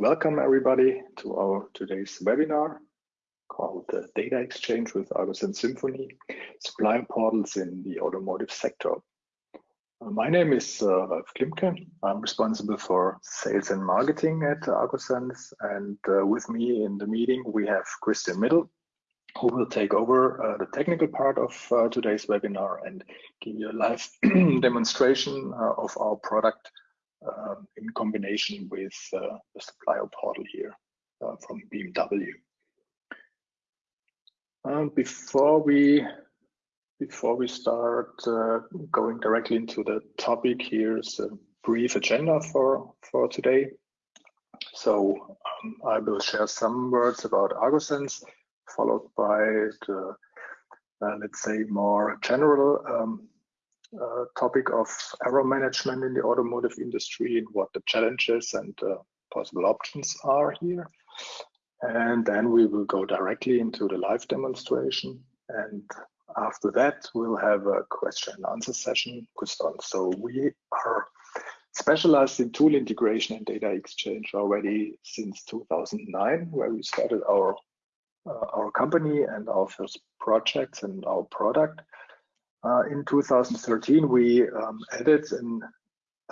Welcome everybody to our today's webinar called the Data Exchange with agosense Symphony, Supply Portals in the Automotive Sector. Uh, my name is uh, Ralf Klimke. I'm responsible for sales and marketing at agosense and uh, with me in the meeting we have Christian Middle who will take over uh, the technical part of uh, today's webinar and give you a live demonstration uh, of our product um, in combination with uh, the supplier portal here uh, from BMW. Um, before we before we start uh, going directly into the topic, here's a brief agenda for for today. So um, I will share some words about agosense, followed by the uh, let's say more general um, uh, topic of error management in the automotive industry and what the challenges and uh, possible options are here. And then we will go directly into the live demonstration. And after that, we'll have a question and answer session. So we are specialized in tool integration and data exchange already since 2009, where we started our uh, our company and our first projects and our product. Uh, in 2013, we um, added an,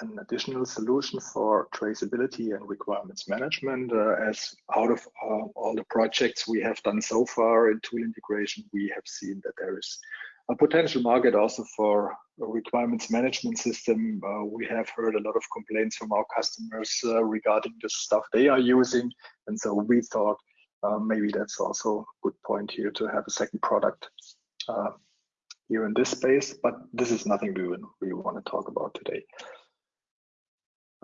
an, additional solution for traceability and requirements management. Uh, as out of uh, all the projects we have done so far in tool integration, we have seen that there is a potential market also for a requirements management system. Uh, we have heard a lot of complaints from our customers uh, regarding the stuff they are using. And so we thought uh, maybe that's also a good point here to have a second product here in this space, but this is nothing we, we want to talk about today.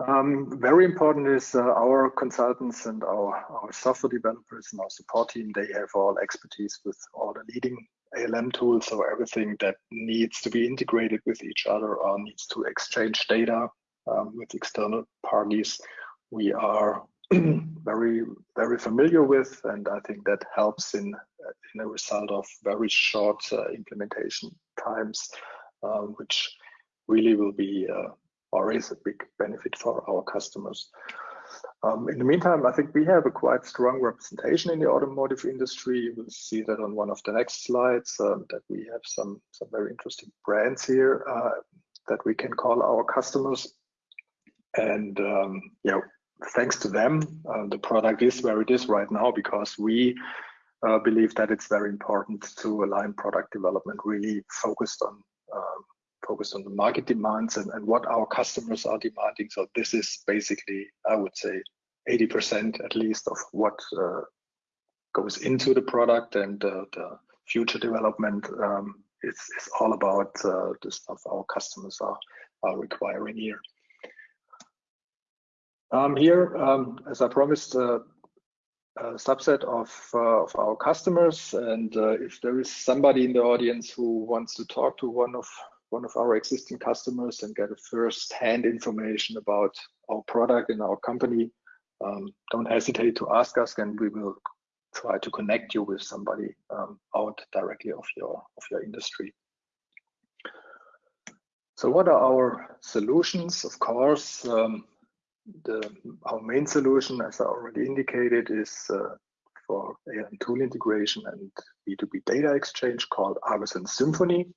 Um, very important is uh, our consultants and our, our software developers and our support team, they have all expertise with all the leading ALM tools, so everything that needs to be integrated with each other or needs to exchange data um, with external parties. We are very, very familiar with, and I think that helps in, in a result of very short uh, implementation times, um, which really will be uh, is a big benefit for our customers. Um, in the meantime, I think we have a quite strong representation in the automotive industry. You will see that on one of the next slides, um, that we have some, some very interesting brands here uh, that we can call our customers. And um, yeah, thanks to them, uh, the product is where it is right now because we uh, believe that it's very important to align product development really focused on um, focused on the market demands and, and what our customers are demanding. So this is basically, I would say, 80% at least of what uh, goes into the product and uh, the future development um, is, is all about uh, the stuff our customers are, are requiring here. Um, here, um, as I promised, uh, subset of, uh, of our customers. And uh, if there is somebody in the audience who wants to talk to one of one of our existing customers and get a first-hand information about our product and our company, um, don't hesitate to ask us, and we will try to connect you with somebody um, out directly of your of your industry. So, what are our solutions? Of course, um, the, our main solution, as I already indicated, is uh, for ALM tool integration and B2B data exchange called agosense Symphony.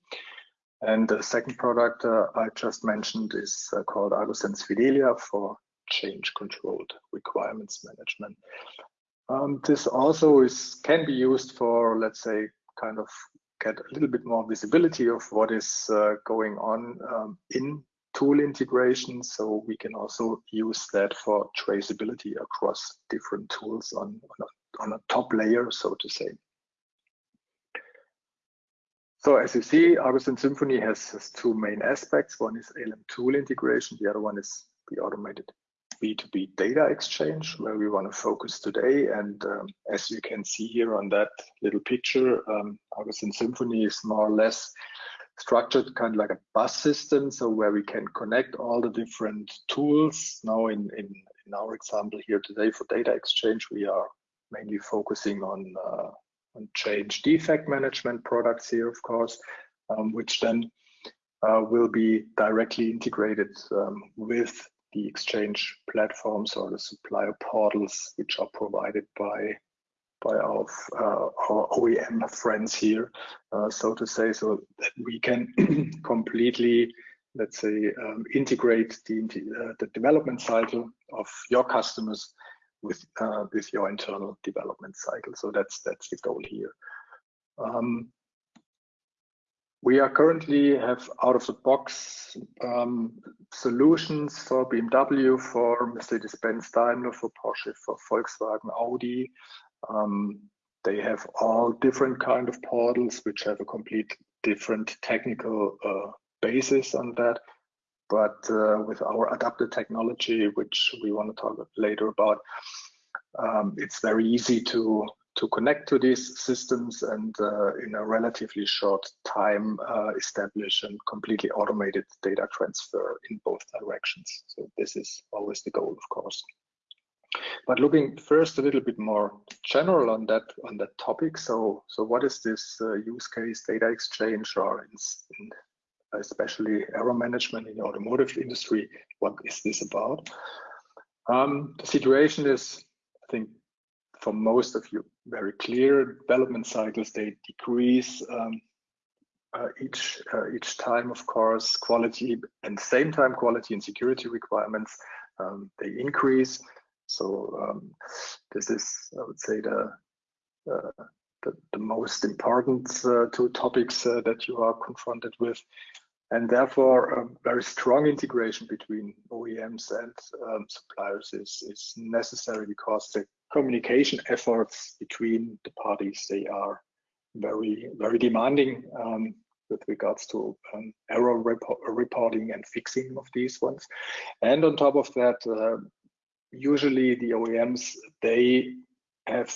And the second product uh, I just mentioned is uh, called agosense Fidelia for change controlled requirements management. Um, this also is can be used for, let's say, kind of get a little bit more visibility of what is uh, going on um, in tool integration. So we can also use that for traceability across different tools on, on, a, on a top layer, so to say. So as you see, agosense Symphony has, has, two main aspects. One is ALM tool integration. The other one is the automated B2B data exchange, where we want to focus today. And um, as you can see here on that little picture, um, agosense Symphony is more or less structured kind of like a bus system, so where we can connect all the different tools. Now in, in, in our example here today for data exchange, we are mainly focusing on, uh, on change defect management products here, of course, um, which then uh, will be directly integrated um, with the exchange platforms or the supplier portals which are provided by by our, uh, our OEM friends here, uh, so to say, so that we can completely, let's say, um, integrate the, uh, the development cycle of your customers with uh, with your internal development cycle. So that's that's the goal here. Um, we are currently have out of the box um, solutions for BMW, for Mercedes-Benz, Daimler, for Porsche, for Volkswagen, Audi. Um, they have all different kind of portals which have a complete different technical uh, basis on that. But uh, with our adapted technology, which we want to talk later about, um, it's very easy to to connect to these systems and uh, in a relatively short time uh, establish a completely automated data transfer in both directions. So this is always the goal, of course. But looking first a little bit more general on that on that topic. So so what is this uh, use case data exchange or in, especially error management in the automotive industry? What is this about? Um, the situation is, I think, for most of you very clear. Development cycles they decrease um, uh, each uh, each time, of course. Quality and same time quality and security requirements um, they increase. So um, this is, I would say, the uh, the, the, most important uh, two topics uh, that you are confronted with. And therefore, a very strong integration between OEMs and um, suppliers is, is necessary because the communication efforts between the parties, they are very, very demanding um, with regards to um, error rep reporting and fixing of these ones. And on top of that, uh, usually the OEMs, they have,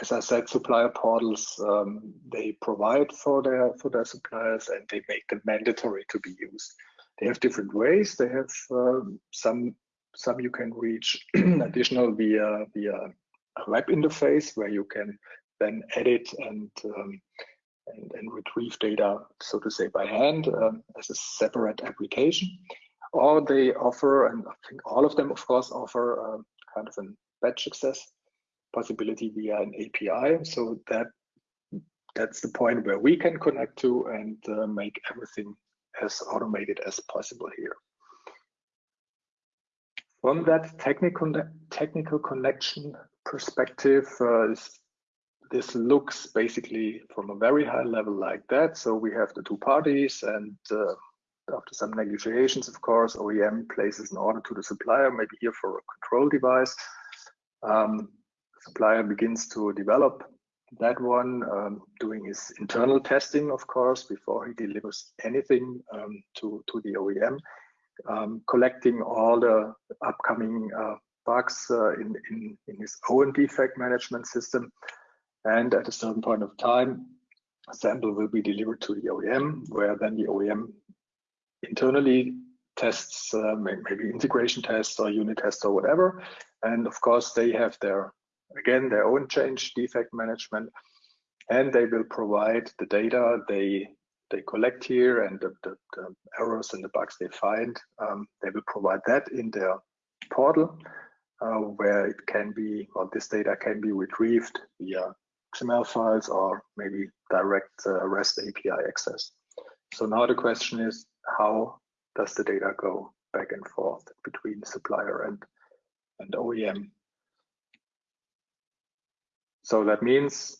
as I said, supplier portals. Um, they provide for their for their suppliers, and they make them mandatory to be used. They have different ways. They have um, some some you can reach additional via via a web interface where you can then edit and um, and, and, retrieve data, so to say, by hand um, as a separate application. Or they offer, and I think all of them, of course, offer um, kind of a batch access possibility via an API. So that that's the point where we can connect to and uh, make everything as automated as possible here. From that technical technical connection perspective, uh, this looks basically from a very high level like that. So we have the two parties and uh, after some negotiations, of course, OEM places an order to the supplier, maybe here for a control device. Um, supplier begins to develop that one, um, doing his internal testing, of course, before he delivers anything um, to, to the OEM, um, collecting all the upcoming uh, bugs uh, in, in, in his own defect management system. And at a certain point of time, sample will be delivered to the OEM, where then the OEM internally tests, uh, maybe integration tests or unit tests or whatever. And of course, they have their again, their own change defect management, and they will provide the data they they collect here and the, the, the errors and the bugs they find. Um, they will provide that in their portal uh, where it can be, or this data can be retrieved via XML files or maybe direct uh, REST API access. So now the question is, how does the data go back and forth between supplier and, and OEM? So that means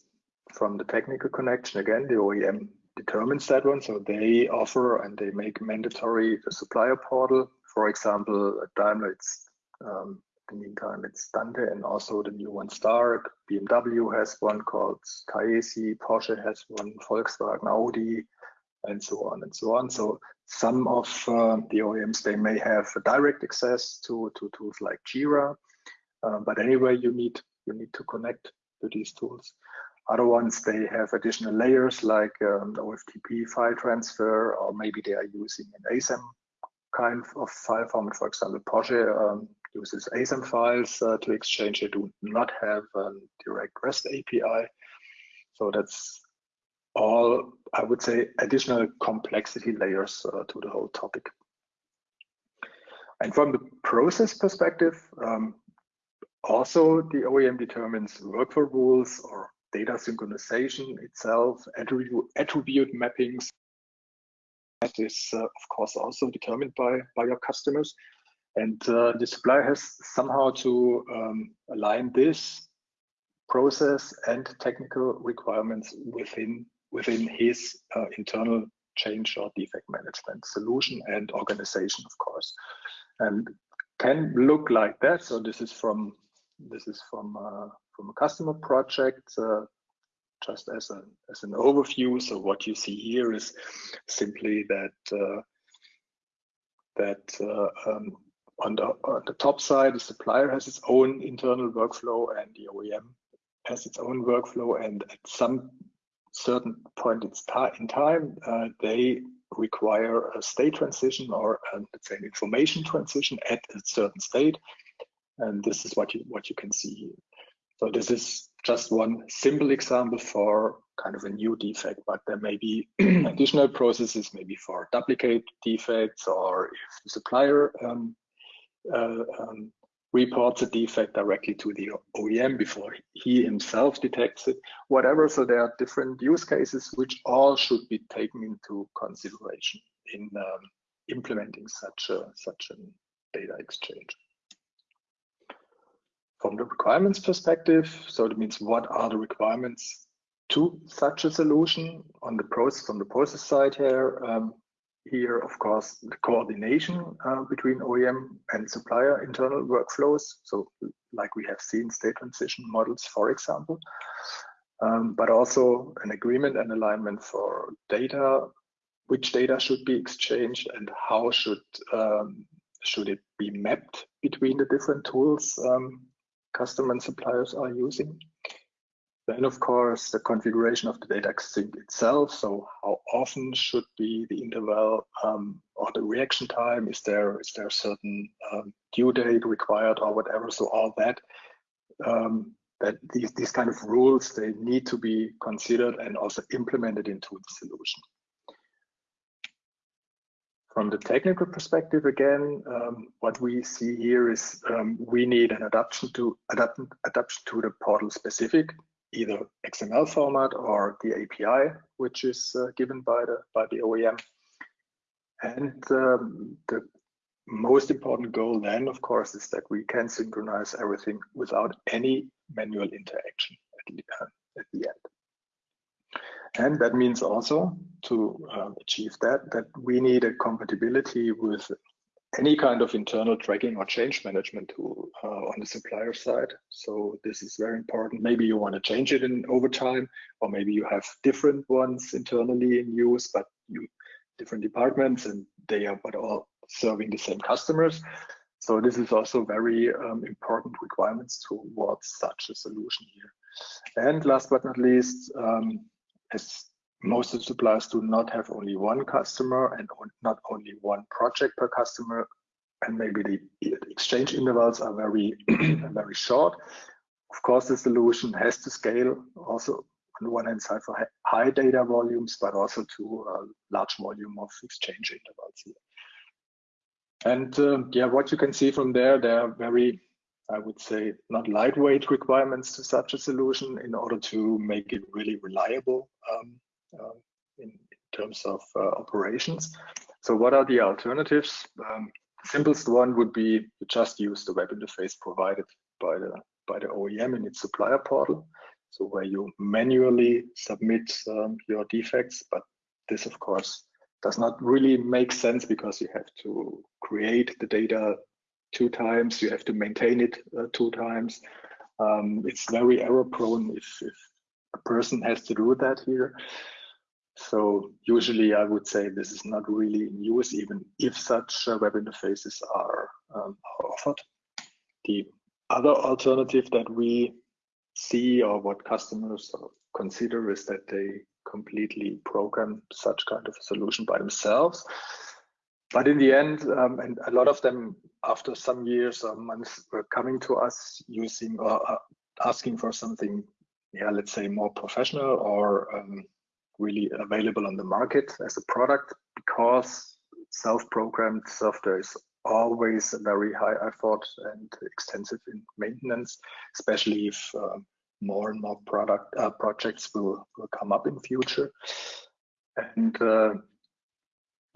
from the technical connection, again, the OEM determines that one. So they offer and they make mandatory the supplier portal. For example, Daimler, it's um, in the meantime, it's Dante and also the new one Star. BMW has one called Taesi, Porsche has one, Volkswagen, Audi, and so on and so on. So some of uh, the OEMs, they may have direct access to, to tools like Jira, uh, but anyway, you need you need to connect to these tools. Other ones, they have additional layers like um, OFTP file transfer, or maybe they are using an ASAM kind of file format. For example, Porsche um, uses ASAM files uh, to exchange. They do not have a direct REST API. So that's all, I would say, additional complexity layers uh, to the whole topic. And from the process perspective, um, also the OEM determines workflow rules or data synchronization itself, attribute, attribute mappings. That is, uh, of course, also determined by, by your customers. And uh, the supplier has somehow to um, align this process and technical requirements within within his uh, internal change or defect management solution and organization, of course, and can look like that. So this is from this is from uh, from a customer project. Uh, just as an as an overview, so what you see here is simply that uh, that uh, um, on the on the top side, the supplier has its own internal workflow, and the OEM has its own workflow. And at some certain point in time, uh, they require a state transition or uh, let's say an information transition at a certain state. And this is what you what you can see here. So this is just one simple example for kind of a new defect, but there may be additional processes, maybe for duplicate defects, or if the supplier um, uh, um, reports a defect directly to the OEM before he himself detects it, whatever. So there are different use cases which all should be taken into consideration in um, implementing such a such a data exchange. From the requirements perspective, so that means what are the requirements to such a solution on the process from the process side here. Um, here, of course, the coordination uh, between OEM and supplier internal workflows. So like we have seen state transition models, for example, um, but also an agreement and alignment for data, which data should be exchanged and how should um, should it be mapped between the different tools um, customer and suppliers are using. Then, of course, the configuration of the data sync itself. So how often should be the interval um, or the reaction time? Is there is there a certain um, due date required or whatever? So all that um, that these these kind of rules they need to be considered and also implemented into the solution. From the technical perspective, again, um, what we see here is um, we need an adaptation to adapt, adaptation to the portal specific either XML format or the API, which is uh, given by the by the OEM. And um, the most important goal then, of course, is that we can synchronize everything without any manual interaction at the, uh, at the end. And that means also to uh, achieve that, that we need a compatibility with any kind of internal tracking or change management tool uh, on the supplier side. So this is very important. Maybe you want to change it in over time, or maybe you have different ones internally in use, but you different departments and they are but all serving the same customers. So this is also very um, important requirements towards such a solution here. And last but not least, um, as most of the suppliers do not have only one customer and not only one project per customer and maybe the exchange intervals are very very short. Of course the solution has to scale also on the one hand side for high data volumes but also to a large volume of exchange intervals. Here and uh, yeah what you can see from there there are very I would say not lightweight requirements to such a solution in order to make it really reliable um, uh, in, terms of uh, operations. So what are the alternatives? Um, simplest one would be to just use the web interface provided by the by the OEM in its supplier portal. So where you manually submit um, your defects, but this of course does not really make sense because you have to create the data two times, you have to maintain it uh, two times. Um, it's very error prone if, if a person has to do that here. So usually I would say this is not really in use, even if such uh, web interfaces are, um, are offered. The other alternative that we see or what customers consider is that they completely program such kind of a solution by themselves. But in the end, um, and a lot of them after some years or months were coming to us using or uh, asking for something, yeah, let's say more professional or um, really available on the market as a product because self-programmed software is always a very high effort and extensive in maintenance, especially if uh, more and more product uh, projects will, will come up in future. And uh,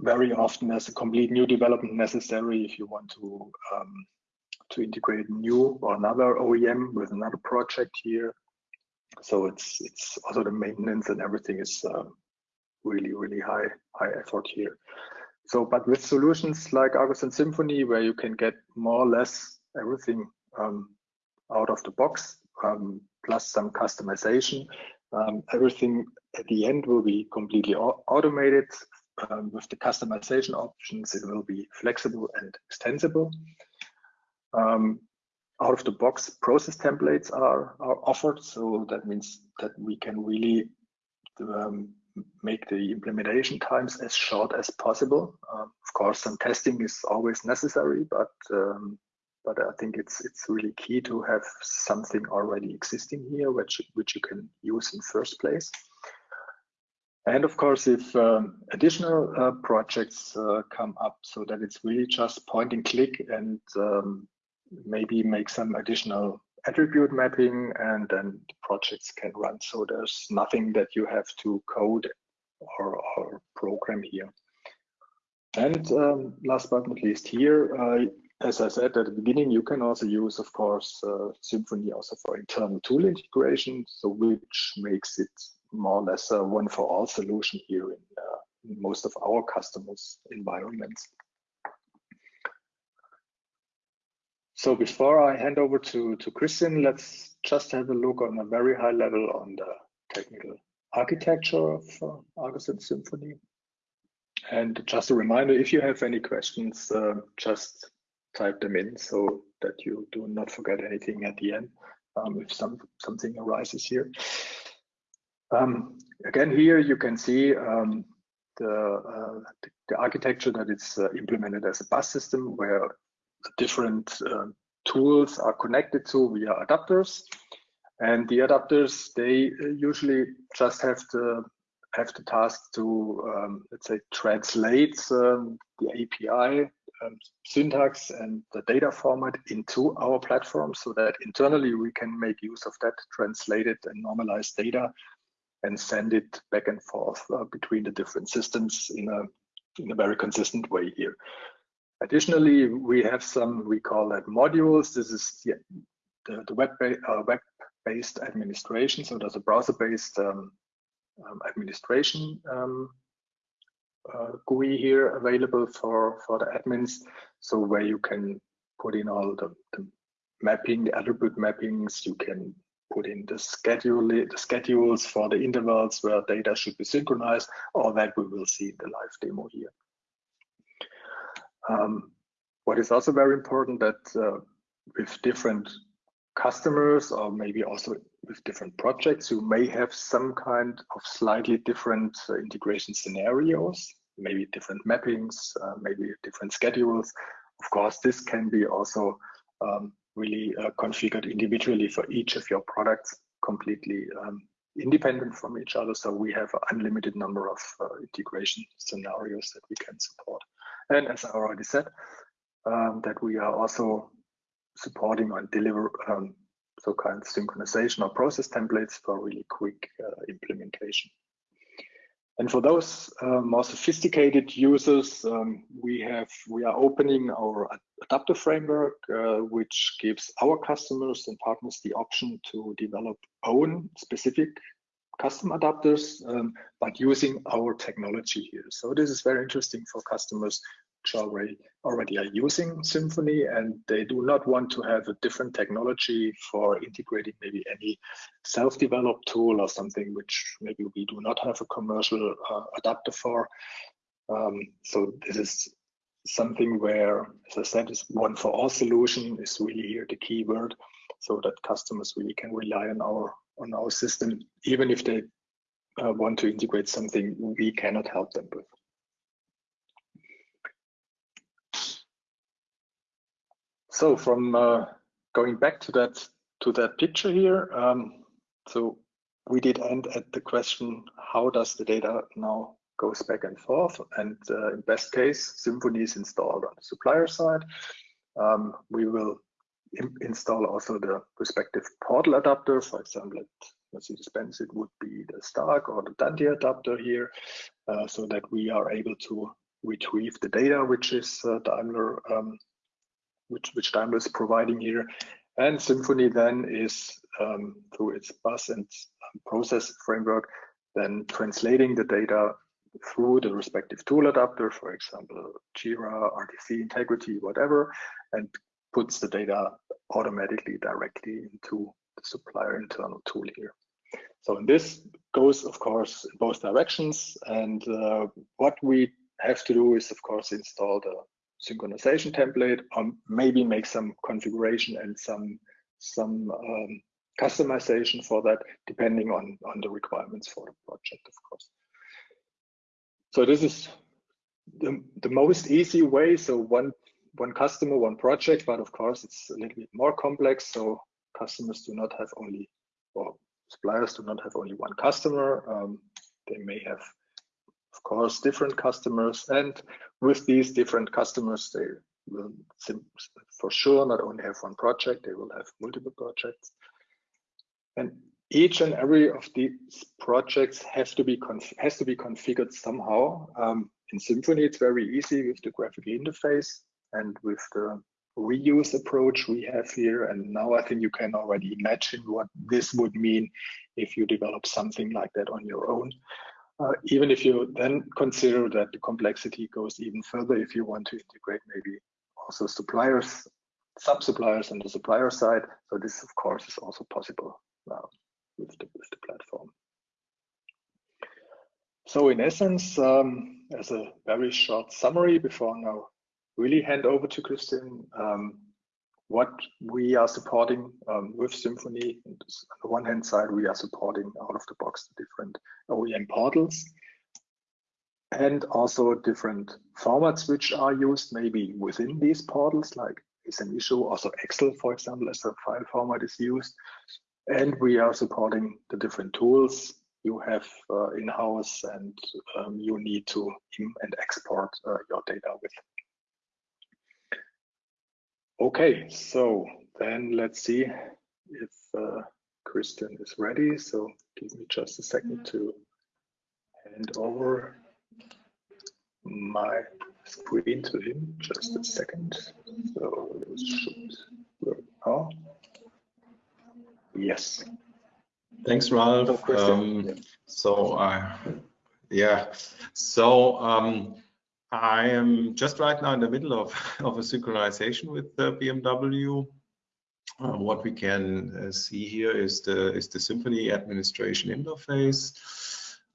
very often there's a complete new development necessary if you want to um, to integrate new or another OEM with another project here. So it's it's also the maintenance and everything is uh, really really high high effort here. So, but with solutions like agosense Symphony, where you can get more or less everything um, out of the box, um, plus some customization, um, everything at the end will be completely automated. Um, with the customization options, it will be flexible and extensible. Out of the box process templates are, are offered. So that means that we can really um, make the implementation times as short as possible. Um, of course, some testing is always necessary, but um, but I think it's it's really key to have something already existing here, which which you can use in first place. And of course, if um, additional uh, projects uh, come up, so that it's really just point and click and um, maybe make some additional attribute mapping and then the projects can run. So there's nothing that you have to code or, or program here. And um, last but not least here, uh, as I said at the beginning, you can also use, of course, uh, Symphony also for internal tool integration, so which makes it more or less a one-for-all solution here in, uh, in most of our customers' environments. So before I hand over to, to Christian, let's just have a look on a very high level on the technical architecture of uh, agosense Symphony. And just a reminder, if you have any questions, uh, just type them in so that you do not forget anything at the end um, if some something arises here. Um, again, here you can see um, the, uh, the, architecture that it's uh, implemented as a bus system where different uh, tools are connected to via adapters. And the adapters, they uh, usually just have to have the task to, um, let's say, translate um, the API um, syntax and the data format into our platform so that internally we can make use of that translated and normalized data and send it back and forth uh, between the different systems in a in a very consistent way here. Additionally, we have some, we call that modules. This is the, the, the web-based uh, web administration. So there's a browser-based um, um, administration um, uh, GUI here available for, for the admins. So where you can put in all the, the mapping, the attribute mappings, you can put in the schedule, the schedules for the intervals where data should be synchronized, all that we will see in the live demo here. Um, what is also very important that uh, with different customers or maybe also with different projects, you may have some kind of slightly different uh, integration scenarios, maybe different mappings, uh, maybe different schedules. Of course, this can be also um, really uh, configured individually for each of your products, completely um, independent from each other. So we have an unlimited number of uh, integration scenarios that we can support. And as I already said, um, that we are also supporting and deliver um, so kind of synchronization or process templates for really quick uh, implementation. And for those uh, more sophisticated users, um, we have we are opening our adapter framework, uh, which gives our customers and partners the option to develop own specific custom adapters, um, but using our technology here. So this is very interesting for customers which already already are using Symphony and they do not want to have a different technology for integrating maybe any self-developed tool or something which maybe we do not have a commercial uh, adapter for. Um, so this is something where, as I said, is one for all solution is really here the key word, so that customers really can rely on our on our system, even if they uh, want to integrate something we cannot help them with. So from uh, going back to that to that picture here, um, so we did end at the question, how does the data now goes back and forth. And uh, in best case, Symphony is installed on the supplier side. Um, we will install also the respective portal adapter. For example, at Mercedes-Benz, it would be the Stark or the Dante adapter here, uh, so that we are able to retrieve the data which is uh, Daimler, um, which, which Daimler is providing here. And Symphony then is um, through its bus and um, process framework, then translating the data through the respective tool adapter, for example, Jira, RTC, Integrity, whatever, and puts the data automatically directly into the supplier internal tool here. So this goes, of course, in both directions. And uh, what we have to do is, of course, install the synchronization template, or maybe make some configuration and some some um, customization for that, depending on on the requirements for the project, of course. So this is the, the most easy way. So one one customer, one project, but of course it's a little bit more complex. So customers do not have only, or suppliers do not have only one customer. Um, they may have, of course, different customers. And with these different customers, they will for sure not only have one project, they will have multiple projects. And each and every of these projects has to be has to be configured somehow. Um, in Symphony, it's very easy with the graphical interface and with the reuse approach we have here. And now I think you can already imagine what this would mean if you develop something like that on your own. Uh, even if you then consider that the complexity goes even further, if you want to integrate maybe also suppliers, sub-suppliers on the supplier side. So this, of course, is also possible now with, the, with the platform. So in essence, um, as a very short summary before now really hand over to Christian um, what we are supporting um, with Symphony. on the one hand side, we are supporting out of the box the different OEM portals and also different formats which are used maybe within these portals, like is an issue. Also Excel, for example, as a file format is used. And we are supporting the different tools you have uh, in-house and um, you need to and export uh, your data with. Okay, so then let's see if uh, Christian is ready. So give me just a second to hand over my screen to him. Just a second. So it should work now. Yes. Thanks, Ralph. Um, so, uh, yeah, so um, I am just right now in the middle of, of a synchronization with the BMW. Uh, what we can uh, see here is the is the Symphony administration interface.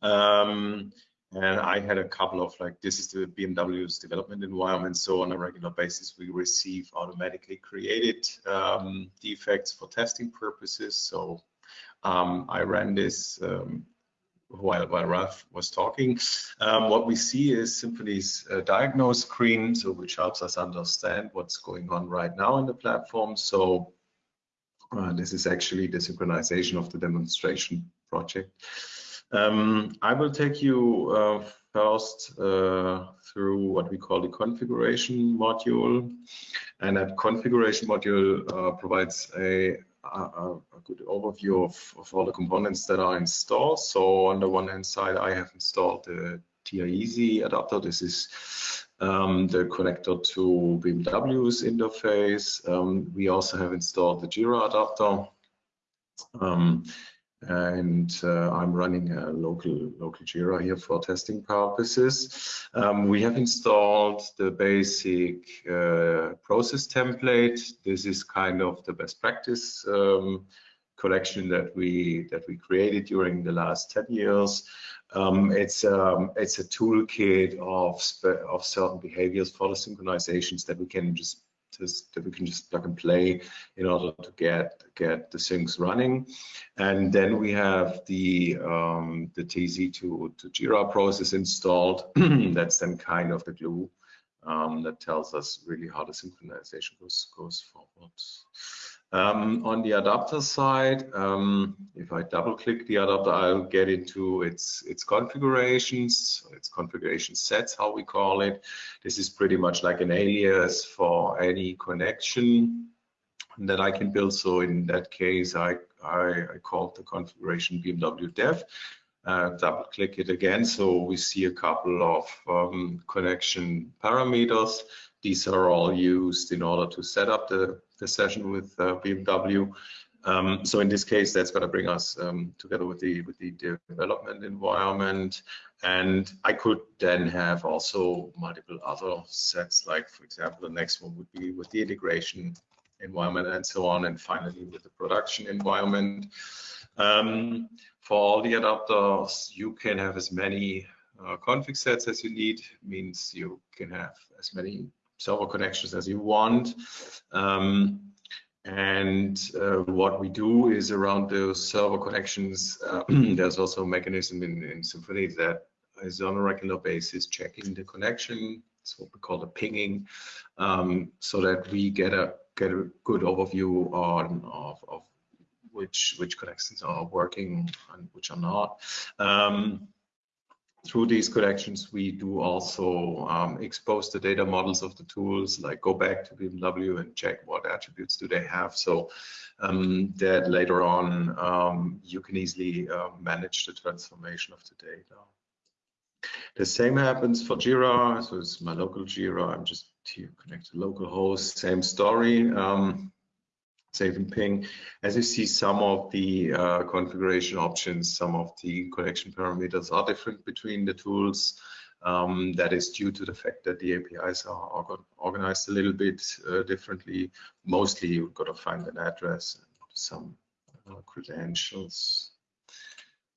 Um, and I had a couple of like this is the BMW's development environment. So on a regular basis, we receive automatically created um, defects for testing purposes. So um, I ran this um, while, while Ralph was talking. Um, what we see is Symphony's uh, diagnose screen, so which helps us understand what's going on right now in the platform. So uh, this is actually the synchronization of the demonstration project. Um, I will take you uh, first uh, through what we call the configuration module. And that configuration module uh, provides a a, a good overview of, of, all the components that are installed. So on the one hand side, I have installed the TI-Easy adapter. This is um, the connector to BMW's interface. Um, we also have installed the Jira adapter. And uh, I'm running a local local Jira here for testing purposes. Um, we have installed the basic uh, process template. This is kind of the best practice um, collection that we that we created during the last 10 years. Um, it's um, it's a toolkit of of certain behaviors for the synchronizations that we can just that we can just plug and play in order to get get the syncs running. And then we have the um, the TZ to, to Jira process installed. That's then kind of the glue um, that tells us really how the synchronization goes goes forward. Um, on the adapter side, um, if I double click the adapter, I'll get into its, its configurations, its configuration sets, how we call it. This is pretty much like an alias for any connection that I can build. So in that case, I, I, I called the configuration BMW dev. Uh, double click it again. So we see a couple of um, connection parameters. These are all used in order to set up the, the session with uh, BMW. Um, so in this case, that's going to bring us um, together with the with the development environment. And I could then have also multiple other sets, like for example, the next one would be with the integration environment and so on, and finally with the production environment. Um, for all the adapters, you can have as many uh, config sets as you need, means you can have as many server connections as you want. Um, and uh, what we do is around those server connections, uh, there's also a mechanism in, in Symphony that is on a regular basis checking the connection. It's what we call the pinging, um, so that we get a get a good overview on of, of which which connections are working and which are not. Um, through these connections, we do also um, expose the data models of the tools, like go back to BMW and check what attributes do they have, so um, that later on um, you can easily uh, manage the transformation of the data. The same happens for Jira, so it's my local Jira. I'm just here connected local host, same story. Um, save and ping. As you see, some of the uh, configuration options, some of the connection parameters are different between the tools. Um, that is due to the fact that the APIs are organized a little bit uh, differently. Mostly you've got to find an address and some uh, credentials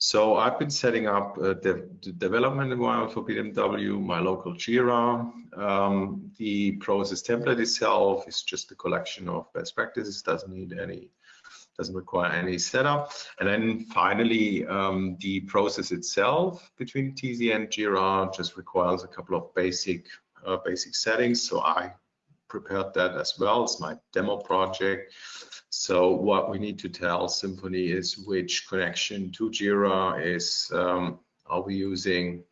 so I've been setting up uh, the, the, development environment for BMW, my local Jira. Um, the process template itself is just a collection of best practices, doesn't need any, doesn't require any setup. And then finally, um, the process itself between TZ and Jira just requires a couple of basic, uh, basic settings. So I prepared that as well. It's my demo project. So what we need to tell Symphony is which connection to Jira is um, are we using,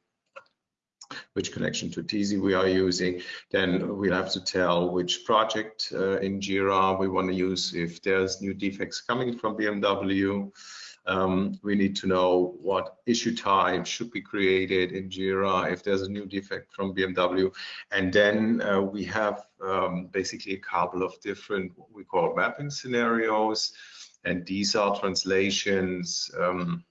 which connection to TZ we are using. Then we'll have to tell which project uh, in Jira we want to use if there's new defects coming from BMW. Um, we need to know what issue type should be created in Jira if there's a new defect from BMW. And then uh, we have um, basically a couple of different what we call mapping scenarios. And these are translations um,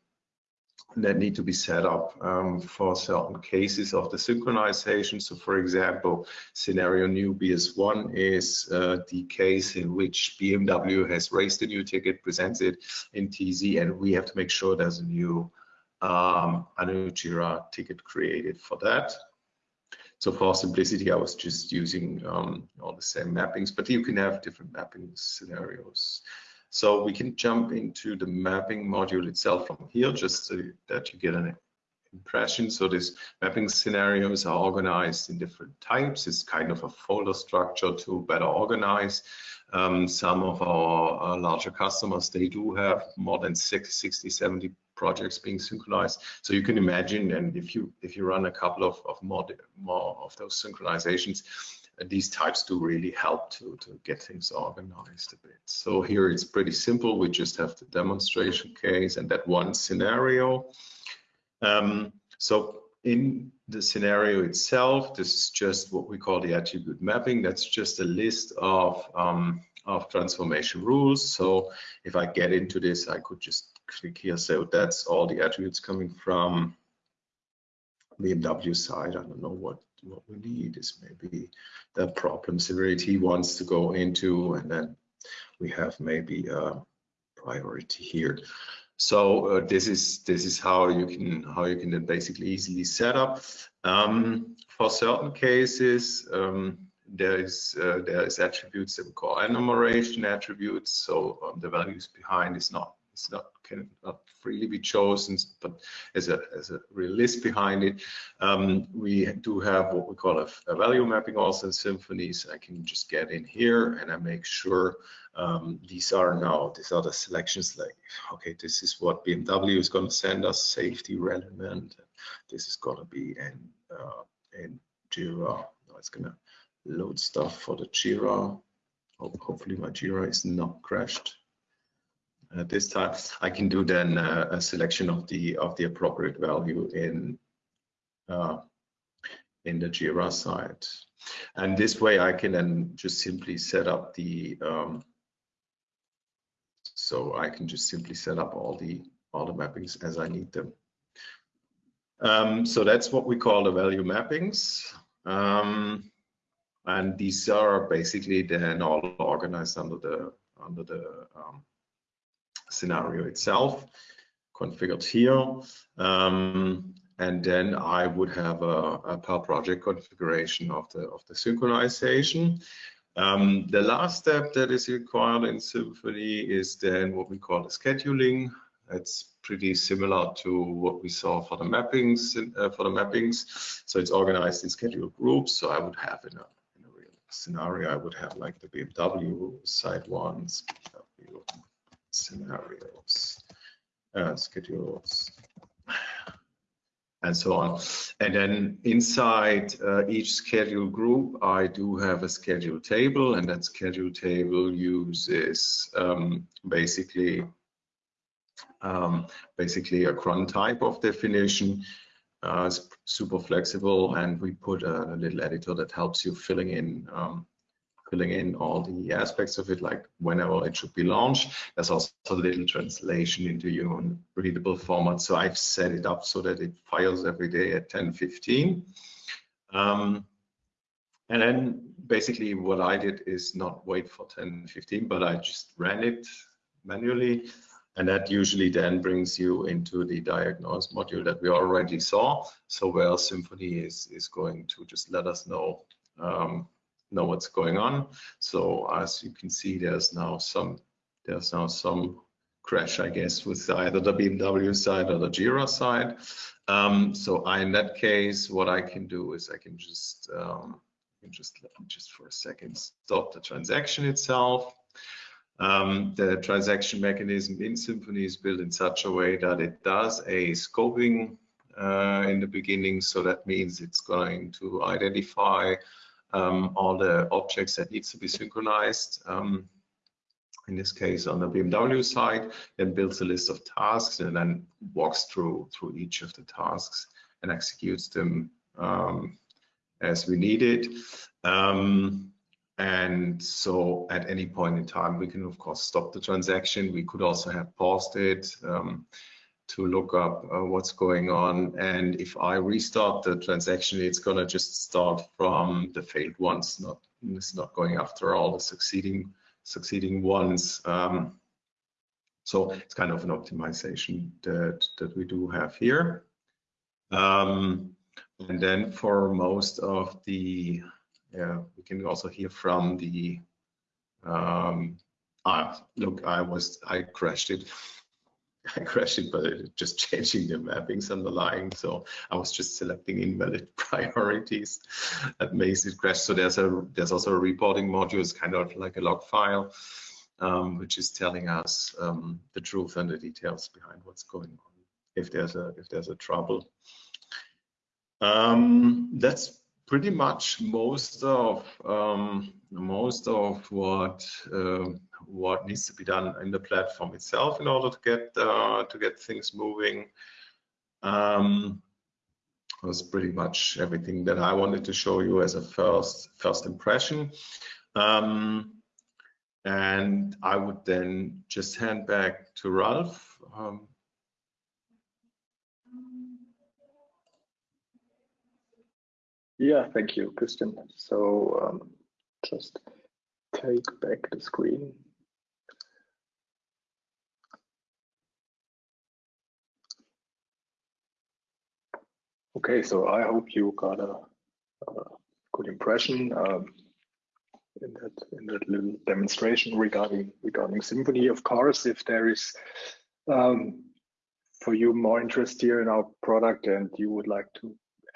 that need to be set up um, for certain cases of the synchronization. So for example, scenario new BS1 is uh, the case in which BMW has raised a new ticket, presents it in TZ, and we have to make sure there's a new um, a new Jira ticket created for that. So for simplicity, I was just using um, all the same mappings, but you can have different mapping scenarios. So we can jump into the mapping module itself from here, just so that you get an impression. So these mapping scenarios are organized in different types. It's kind of a folder structure to better organize. Um, some of our, our, larger customers, they do have more than 60, 70 projects being synchronized. So you can imagine, and if you if you run a couple of, of more, more of those synchronizations, these types do really help to, to get things organized a bit. So here it's pretty simple. We just have the demonstration case and that one scenario. Um, so in the scenario itself, this is just what we call the attribute mapping. That's just a list of, um, of transformation rules. So if I get into this, I could just click here. So that's all the attributes coming from the BMW side. I don't know what what we need is maybe the problem severity wants to go into, and then we have maybe a priority here. So uh, this is this is how you can how you can then basically easily set up. Um, for certain cases, um, there is uh, there is attributes that we call enumeration attributes. So um, the values behind is not it's not cannot freely be chosen, but as a as a real list behind it. Um, we do have what we call a, a, value mapping also in Symphony. So I can just get in here and I make sure um, these are now these are the selections like okay this is what BMW is going to send us safety relevant this is going to be in uh, in Jira no, it's going to load stuff for the Jira hopefully my Jira is not crashed at this time I can do then uh, a selection of the of the appropriate value in uh, in the Jira side and this way I can then just simply set up the um, so I can just simply set up all the all the mappings as I need them. Um, so that's what we call the value mappings. Um, and these are basically then all organized under the under the um, scenario itself, configured here. Um, and then I would have a, a per project configuration of the of the synchronization. Um, the last step that is required in Symphony is then what we call the scheduling. It's pretty similar to what we saw for the mappings. Uh, for the mappings, so it's organized in scheduled groups. So I would have in a, in a real scenario, I would have like the BMW side ones, BMW scenarios, uh, schedules, and so on. And then inside uh, each schedule group, I do have a schedule table, and that schedule table uses um, basically um, basically a cron type of definition. Uh, super flexible, and we put a, a, little editor that helps you filling in um, filling in all the aspects of it, like whenever it should be launched. There's also a little translation into your own readable format. So I've set it up so that it fires every day at 10:15. Um, and then basically what I did is not wait for 10:15, but I just ran it manually. And that usually then brings you into the diagnose module that we already saw. So where Symphony is, is going to just let us know um, know what's going on. So as you can see, there's now some there's now some crash, I guess, with either the BMW side or the Jira side. Um, so I, in that case, what I can do is I can just um, can just let me just for a second stop the transaction itself. Um, the transaction mechanism in Symphony is built in such a way that it does a scoping uh, in the beginning. So that means it's going to identify um, all the objects that needs to be synchronized. Um, in this case, on the BMW side, then builds a list of tasks and then walks through through each of the tasks and executes them um, as we need it. Um, and so at any point in time, we can of course stop the transaction. We could also have paused it. To look up uh, what's going on. And if I restart the transaction, it's gonna just start from the failed ones, not it's not going after all the succeeding succeeding ones. Um, so it's kind of an optimization that that we do have here. Um, and then for most of the, yeah, we can also hear from the, um, ah, look, I was, I crashed it. It, but just changing the mappings underlying. So I was just selecting invalid priorities that makes it crash. So there's a there's also a reporting module, it's kind of like a log file, um, which is telling us um, the truth and the details behind what's going on if there's a if there's a trouble. Um, that's pretty much most of um, most of what uh, what needs to be done in the platform itself in order to get uh, to get things moving. Um, was pretty much everything that I wanted to show you as a first first impression. Um, and I would then just hand back to Ralph. Um, yeah, thank you, Christian. So um, just take back the screen. Okay, so I hope you got a, a good impression um, in that in that little demonstration regarding regarding Symphony. Of course, if there is um, for you more interest here in our product and you would like to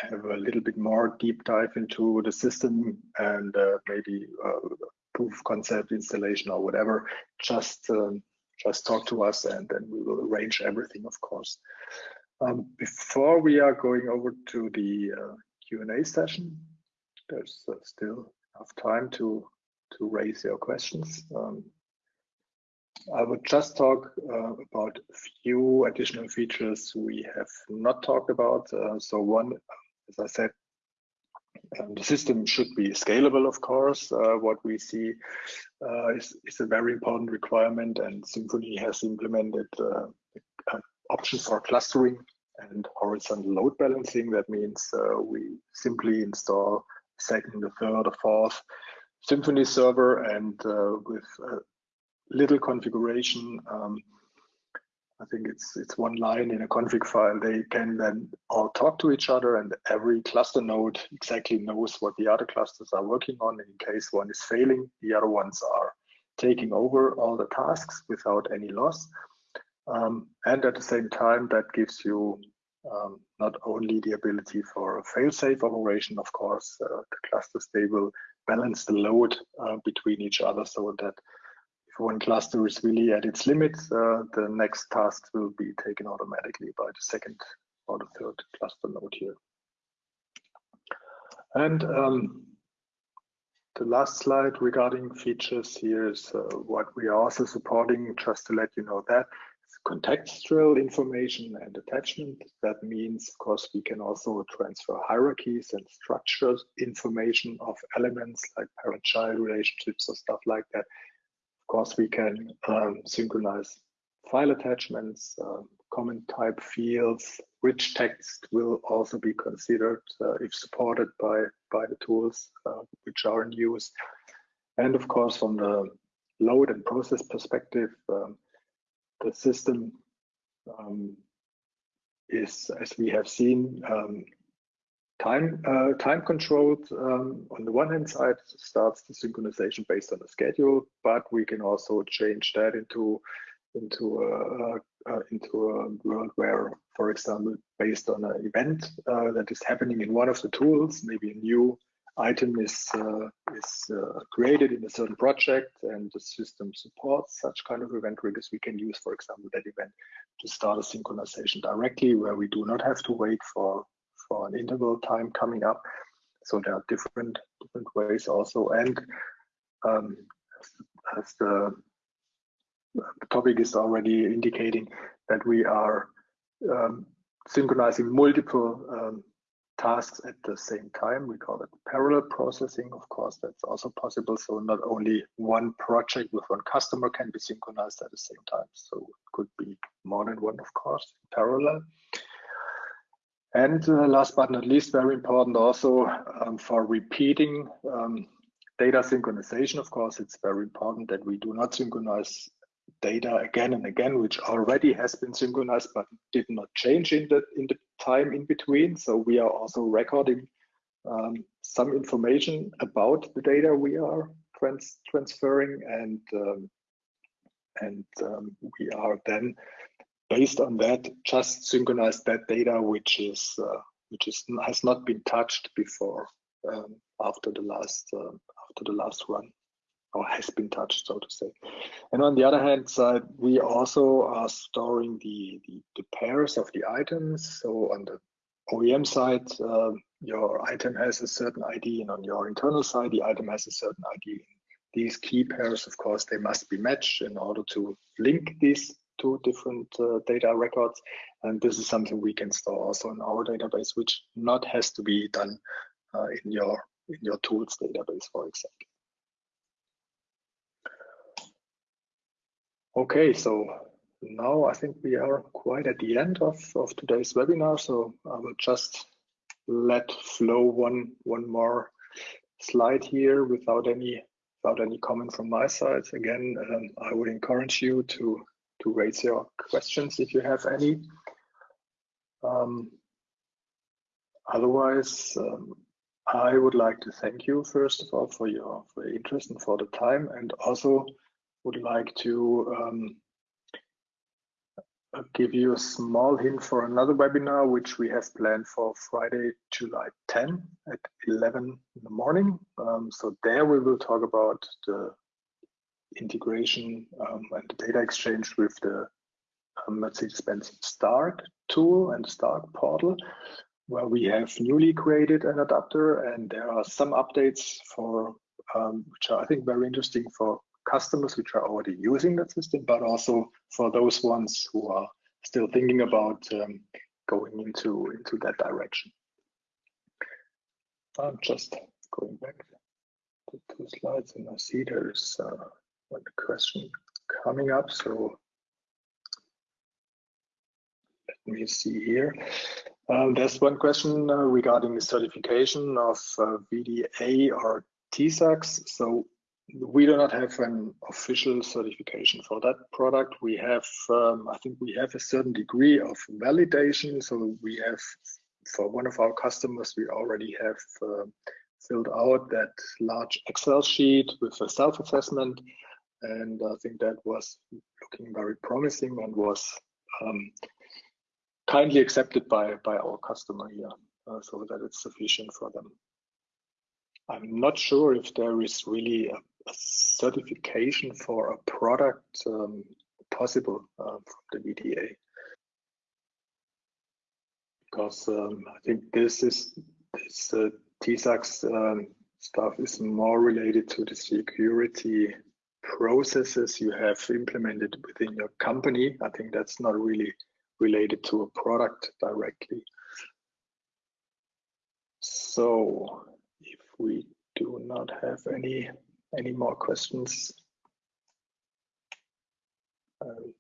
have a little bit more deep dive into the system and uh, maybe uh, proof concept installation or whatever, just um, just talk to us and then we will arrange everything, of course. Um, before we are going over to the uh, Q&A session, there's uh, still enough time to to raise your questions. Um, I would just talk uh, about a few additional features we have not talked about. Uh, so one, as I said, um, the system should be scalable, of course. Uh, what we see uh, is, is, a very important requirement and Symphony has implemented uh, an option for clustering and horizontal load balancing. That means uh, we simply install second, the third, or fourth Symphony server and with little configuration. Um, I think it's it's one line in a config file. They can then all talk to each other, and every cluster node exactly knows what the other clusters are working on. And in case one is failing, the other ones are taking over all the tasks without any loss. Um, and at the same time, that gives you um, not only the ability for a fail-safe operation, of course, uh, the clusters they will balance the load uh, between each other so that if one cluster is really at its limit, uh, the next task will be taken automatically by the second or the third cluster node here. And um, the last slide regarding features here is uh, what we are also supporting, just to let you know that contextual information and attachment. That means, of course, we can also transfer hierarchies and structures, information of elements like parent-child relationships or stuff like that course, we can um, synchronize file attachments, uh, comment type fields, rich text will also be considered uh, if supported by, by the tools uh, which are in use. And of course, from the load and process perspective, um, the system um, is, as we have seen, um, time uh, time controlled um, on the one hand side starts the synchronization based on the schedule but we can also change that into into a, uh, into a world where for example based on an event uh, that is happening in one of the tools maybe a new item is uh, is uh, created in a certain project and the system supports such kind of event triggers we can use for example that event to start a synchronization directly where we do not have to wait for for an interval time coming up. So there are different different ways also. And um, as the topic is already indicating that we are um, synchronizing multiple um, tasks at the same time. We call it parallel processing. Of course, that's also possible. So not only one project with one customer can be synchronized at the same time. So it could be more than one, of course, parallel. And uh, last but not least, very important also um, for repeating um, data synchronization. Of course, it's very important that we do not synchronize data again and again, which already has been synchronized but did not change in the in the time in between. So we are also recording um, some information about the data we are trans transferring, and um, and um, we are then based on that, just synchronize that data which is uh, which is has not been touched before um, after the last uh, after the last run or has been touched, so to say. And on the other hand side, we also are storing the, the, the pairs of the items. So on the OEM side, uh, your item has a certain ID, and on your internal side, the item has a certain ID. These key pairs, of course, they must be matched in order to link these two different uh, data records. And this is something we can store also in our database, which not has to be done uh, in your in your tools database, for example. Okay, so now I think we are quite at the end of, of today's webinar. So I will just let flow one one more slide here without any without any comment from my side. Again, um, I would encourage you to to raise your questions if you have any. Um, otherwise, um, I would like to thank you first of all for your for your interest and for the time, and also would like to um, give you a small hint for another webinar, which we have planned for Friday, July 10 at 11 in the morning. Um, so there we will talk about the integration um, and data exchange with the um, Mercedes-Benz Stark tool and Stark portal, where we have newly created an adapter and there are some updates for um, which are I think very interesting for customers which are already using that system, but also for those ones who are still thinking about um, going into into that direction. I'm just going back to two slides and I see there's uh, one question coming up. So let me see here. Um, there's one question uh, regarding the certification of uh, VDA or TISAX. So we do not have an official certification for that product. We have, um, I think we have a certain degree of validation. So we have, for one of our customers, we already have uh, filled out that large Excel sheet with a self-assessment. And I think that was looking very promising and was um, kindly accepted by, by our customer here uh, so that it's sufficient for them. I'm not sure if there is really a a certification for a product um, possible uh, from the VDA. Because um, I think this is this uh, TISAX um, stuff is more related to the security processes you have implemented within your company. I think that's not really related to a product directly. So if we do not have any any more questions? I'll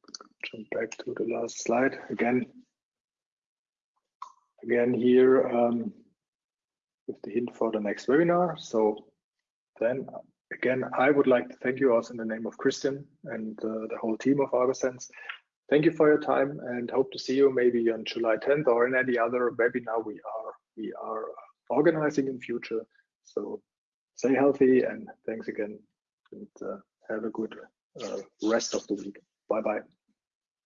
jump back to the last slide again. Again here um, with the hint for the next webinar. So then again, I would like to thank you also in the name of Christian and uh, the whole team of agosense. Thank you for your time and hope to see you maybe on July 10th or in any other webinar we are we are organizing in future. So stay healthy and thanks again and uh, have a good uh, rest of the week. Bye bye.